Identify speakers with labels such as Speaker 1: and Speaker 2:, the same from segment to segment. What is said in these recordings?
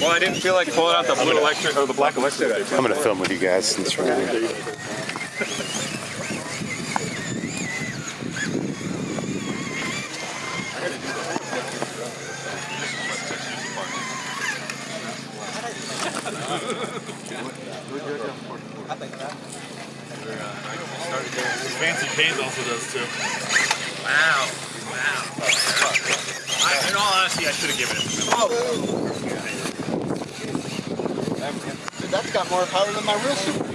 Speaker 1: Well, I didn't feel like pulling out the blue electric or the black electric.
Speaker 2: I'm gonna film with you guys since we're here.
Speaker 3: Fancy Canes also does too.
Speaker 1: Wow. Wow.
Speaker 3: I, in all honesty, I should have given it to him.
Speaker 4: That's got more power than my real super.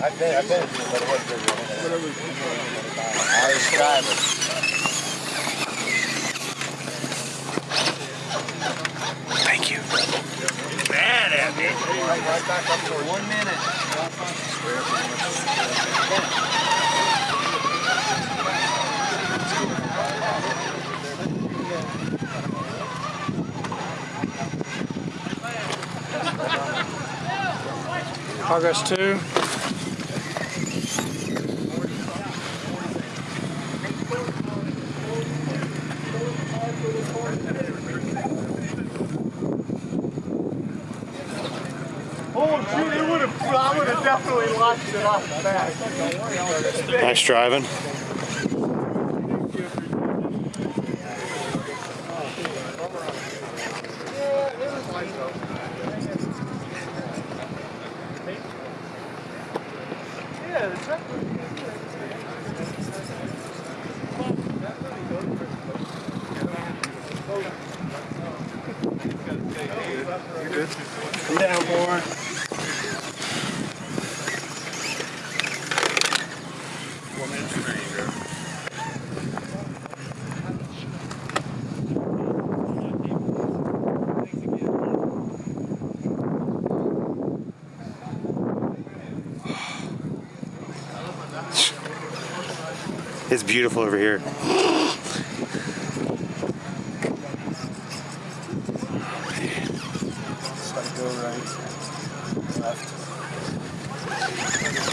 Speaker 5: I bet, I bet, but it wasn't very
Speaker 4: I was driving.
Speaker 2: Thank you.
Speaker 3: Mad at me.
Speaker 4: Right back up for one minute.
Speaker 6: Progress two.
Speaker 4: Oh, shoot, it would have, I would have definitely launched
Speaker 6: Come down, boy.
Speaker 2: It's beautiful over here.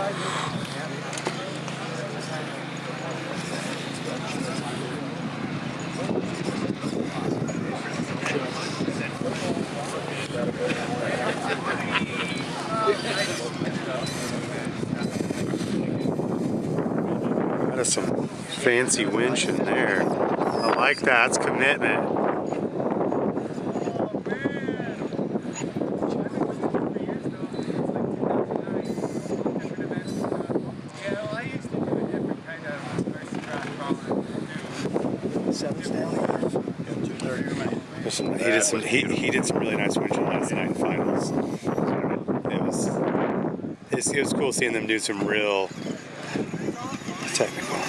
Speaker 2: That is some fancy winch in there. I like that. It's commitment. He did some he, he did some really nice winching last night in finals. It was it was cool seeing them do some real technical.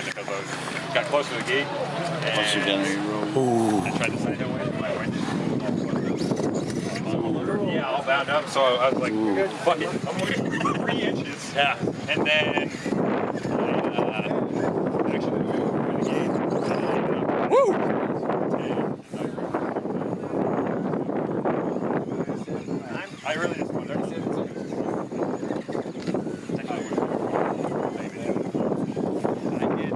Speaker 3: Close. Got close to the gate. And
Speaker 5: Once you're done, you.
Speaker 3: I tried to side hill My wife Yeah, all bound up. So I was like, fuck it. I'm looking three inches. Yeah. And then I, uh, actually the gate. Woo! I really just wonder. I thought it was maybe. I did.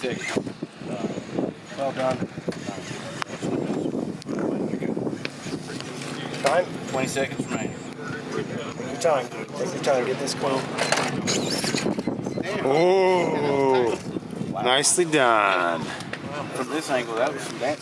Speaker 5: 36.
Speaker 6: Well done. Time?
Speaker 5: 20 seconds remaining.
Speaker 6: Your time. Take your time. Get this clean.
Speaker 2: Oh, nicely done.
Speaker 5: From this angle, that was some dancing.